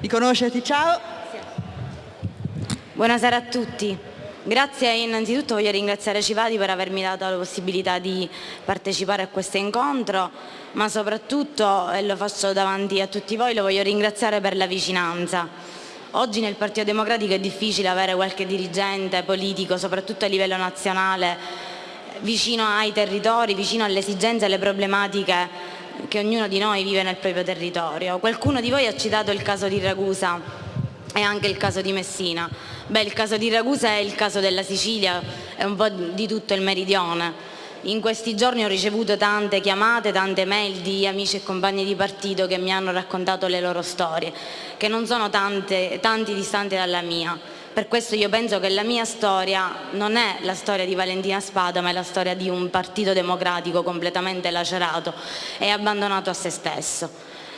di conoscerti. Ciao. Buonasera a tutti. Grazie innanzitutto voglio ringraziare Civadi per avermi dato la possibilità di partecipare a questo incontro, ma soprattutto, e lo faccio davanti a tutti voi, lo voglio ringraziare per la vicinanza. Oggi nel Partito Democratico è difficile avere qualche dirigente politico, soprattutto a livello nazionale, vicino ai territori, vicino alle esigenze e alle problematiche che ognuno di noi vive nel proprio territorio. Qualcuno di voi ha citato il caso di Ragusa e anche il caso di Messina. Beh, il caso di Ragusa è il caso della Sicilia, è un po' di tutto il meridione. In questi giorni ho ricevuto tante chiamate, tante mail di amici e compagni di partito che mi hanno raccontato le loro storie, che non sono tante, tanti distanti dalla mia. Per questo io penso che la mia storia non è la storia di Valentina Spada, ma è la storia di un partito democratico completamente lacerato e abbandonato a se stesso.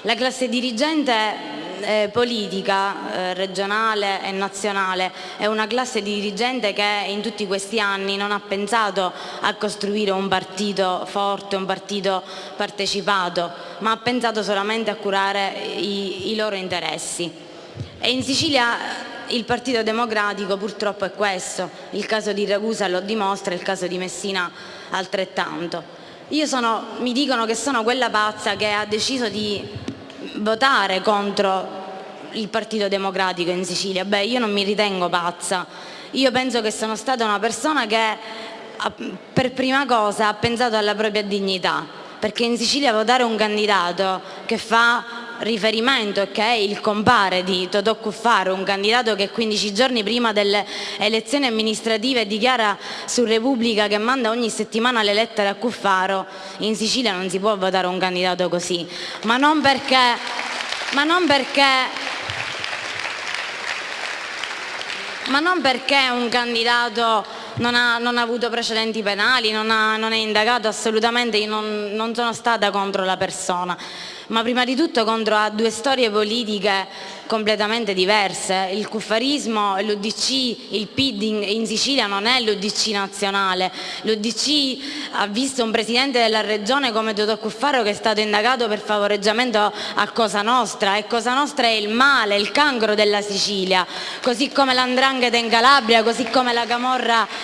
La classe dirigente eh, politica eh, regionale e nazionale è una classe dirigente che in tutti questi anni non ha pensato a costruire un partito forte, un partito partecipato, ma ha pensato solamente a curare i, i loro interessi. E in Sicilia il Partito Democratico purtroppo è questo, il caso di Ragusa lo dimostra, il caso di Messina altrettanto. Sono, mi dicono che sono quella pazza che ha deciso di votare contro il Partito Democratico in Sicilia. Beh, io non mi ritengo pazza, io penso che sono stata una persona che per prima cosa ha pensato alla propria dignità, perché in Sicilia votare un candidato che fa riferimento che è il compare di Totò Cuffaro, un candidato che 15 giorni prima delle elezioni amministrative dichiara su Repubblica che manda ogni settimana le lettere a Cuffaro, in Sicilia non si può votare un candidato così, ma non perché, ma non perché ma non perché un candidato non ha, non ha avuto precedenti penali, non, ha, non, è indagato assolutamente, io non, non sono stata contro la persona, ma prima di tutto contro due storie politiche completamente diverse. Il cuffarismo, l'UDC, il PID in, Sicilia non è l'UDC nazionale. L'UDC ha visto un presidente della regione come Totò Cuffaro che è stato indagato per favoreggiamento a Cosa Nostra e Cosa Nostra è il male, il cancro della Sicilia, così come l'andrangheta in Calabria, così come la camorra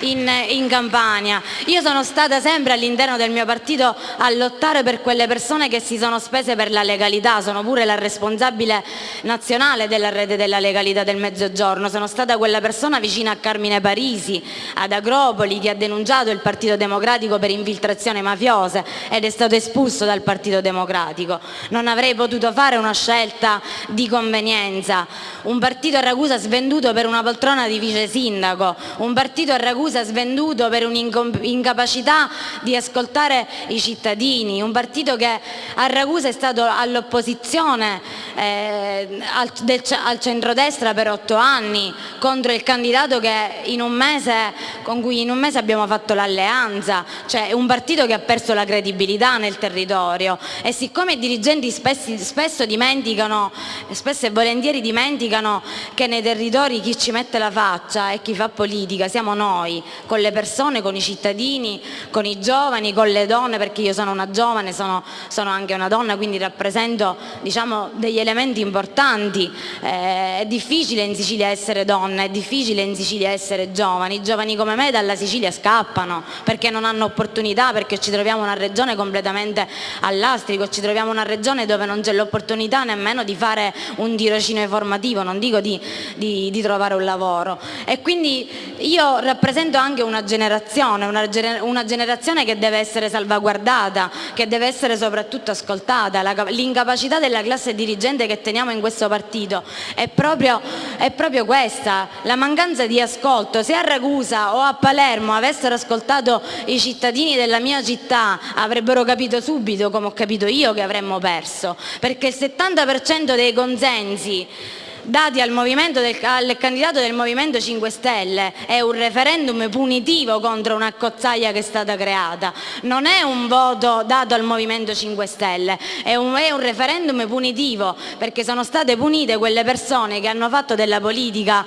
in, in Campania. Io sono stata sempre all'interno del mio partito a lottare per quelle persone che si sono spese per la legalità, sono pure la responsabile nazionale della rete della legalità del Mezzogiorno, sono stata quella persona vicina a Carmine Parisi, ad Agropoli, che ha denunciato il Partito Democratico per infiltrazione mafiosa ed è stato espulso dal Partito Democratico. Non avrei potuto fare una scelta di convenienza. Un partito a Ragusa svenduto per una poltrona di vice sindaco, un partito a Ragusa svenduto per un'incapacità di ascoltare i cittadini, un partito che a Ragusa è stato all'opposizione eh, al, al centrodestra per otto anni contro il candidato mese, con cui in un mese abbiamo fatto l'alleanza, cioè un partito che ha perso la credibilità nel territorio. E siccome i dirigenti spesso, spesso dimenticano, spesso e volentieri dimenticano che nei territori chi ci mette la faccia e chi fa politica siamo noi, con le persone, con i cittadini, con i giovani, con le donne, perché io sono una giovane, sono, sono anche una donna, quindi rappresento diciamo, degli elementi importanti. Tanti, eh, è difficile in Sicilia essere donna, è difficile in Sicilia essere giovani, i giovani come me dalla Sicilia scappano perché non hanno opportunità, perché ci troviamo una regione completamente all'astrico, ci troviamo una regione dove non c'è l'opportunità nemmeno di fare un tirocinio formativo, non dico di, di, di, trovare un lavoro. E quindi io rappresento anche una generazione, una, generazione che deve essere salvaguardata, che deve essere soprattutto ascoltata, l'incapacità della classe dirigente che teniamo in questo partito è proprio, è proprio questa, la mancanza di ascolto. Se a Ragusa o a Palermo avessero ascoltato i cittadini della mia città avrebbero capito subito, come ho capito io, che avremmo perso, perché il 70% dei consensi dati al, del, al, candidato del Movimento 5 Stelle. È un referendum punitivo contro una cozzaia che è stata creata, non è un voto dato al Movimento 5 Stelle, è un, è un referendum punitivo perché sono state punite quelle persone che hanno fatto della politica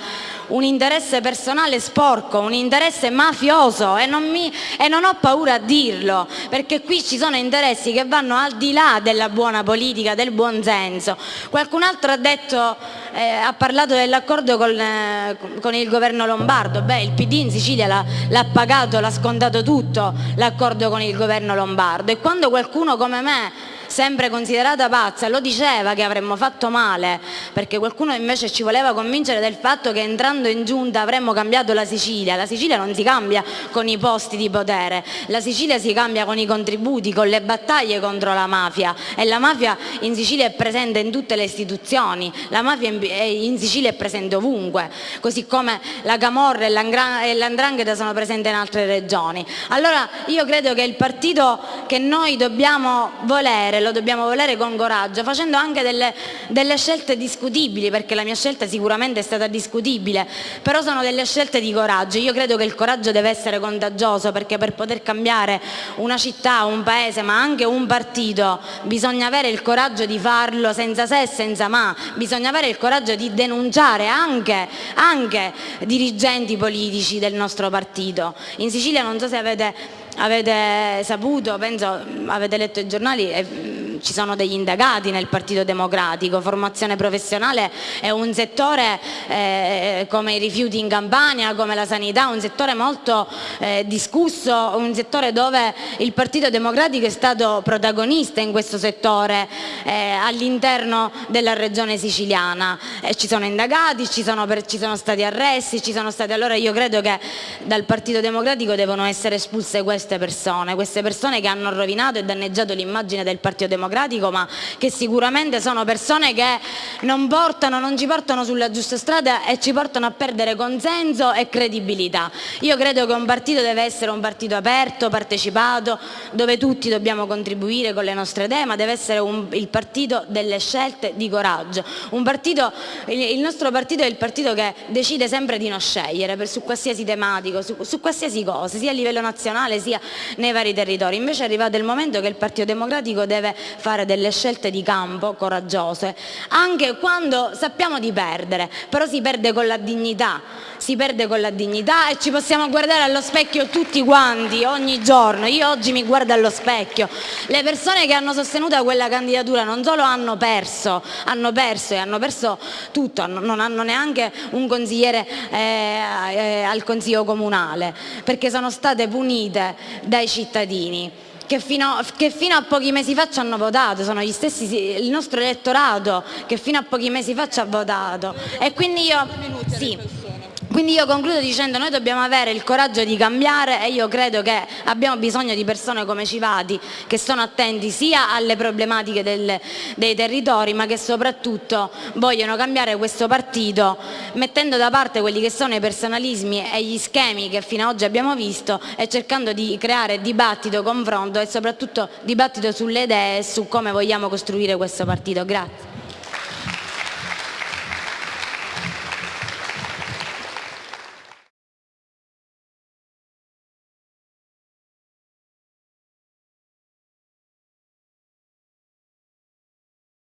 un interesse personale sporco, un interesse mafioso e non, mi, e non ho paura a dirlo, perché qui ci sono interessi che vanno al di là della buona politica, del buon senso. Qualcun altro ha detto, eh, ha parlato dell'accordo con, eh, con, il governo lombardo, beh il PD in Sicilia l'ha pagato, l'ha scontato tutto l'accordo con il governo lombardo. E quando qualcuno come me sempre considerata pazza, lo diceva che avremmo fatto male, perché qualcuno invece ci voleva convincere del fatto che entrando in giunta avremmo cambiato la Sicilia. La Sicilia non si cambia con i posti di potere, la Sicilia si cambia con i contributi, con le battaglie contro la mafia e la mafia in Sicilia è presente in tutte le istituzioni, la mafia in Sicilia è presente ovunque, così come la Camorra e l'Andrangheta sono presenti in altre regioni. Allora io credo che il partito che noi dobbiamo volere lo dobbiamo volere con coraggio, facendo anche delle, delle scelte discutibili, perché la mia scelta sicuramente è stata discutibile, però sono delle scelte di coraggio. Io credo che il coraggio deve essere contagioso, perché per poter cambiare una città, un paese, ma anche un partito, bisogna avere il coraggio di farlo senza se e senza ma, bisogna avere il coraggio di denunciare anche, anche dirigenti politici del nostro partito. In Sicilia non so se avete avete saputo, penso, avete letto i giornali, eh, ci sono degli indagati nel Partito Democratico, formazione professionale è un settore eh, come i rifiuti in Campania, come la sanità, un settore molto eh, discusso, un settore dove il Partito Democratico è stato protagonista in questo settore eh, all'interno della regione siciliana. ci sono indagati, ci sono, per, ci sono stati arresti, ci sono stati, allora io credo che dal Partito Democratico devono essere espulse queste persone, queste persone che hanno rovinato e danneggiato l'immagine del Partito Democratico democratico ma che sicuramente sono persone che non, portano, non ci portano sulla giusta strada e ci portano a perdere consenso e credibilità. Io credo che un partito deve essere un partito aperto, partecipato, dove tutti dobbiamo contribuire con le nostre idee, ma deve essere un, il partito delle scelte di coraggio. Partito, il, nostro partito è il partito che decide sempre di non scegliere per, su qualsiasi tematico, su, su qualsiasi cosa, sia a livello nazionale sia nei vari territori. Invece è arrivato il momento che il Partito Democratico deve fare delle scelte di campo coraggiose, anche quando sappiamo di perdere, però si perde con la dignità, si perde con la dignità e ci possiamo guardare allo specchio tutti quanti, ogni giorno, io oggi mi guardo allo specchio, le persone che hanno sostenuto quella candidatura non solo hanno perso, hanno perso e hanno perso tutto, non hanno neanche un consigliere eh, eh, al consiglio comunale, perché sono state punite dai cittadini che fino, che fino, a pochi mesi fa ci hanno votato, sono gli stessi, il nostro elettorato che fino a pochi mesi fa ci ha votato e quindi io... Sì. Quindi io concludo dicendo noi dobbiamo avere il coraggio di cambiare e io credo che abbiamo bisogno di persone come Civati che sono attenti sia alle problematiche del, dei territori ma che soprattutto vogliono cambiare questo partito mettendo da parte quelli che sono i personalismi e gli schemi che fino ad oggi abbiamo visto e cercando di creare dibattito, confronto e soprattutto dibattito sulle idee e su come vogliamo costruire questo partito. Grazie.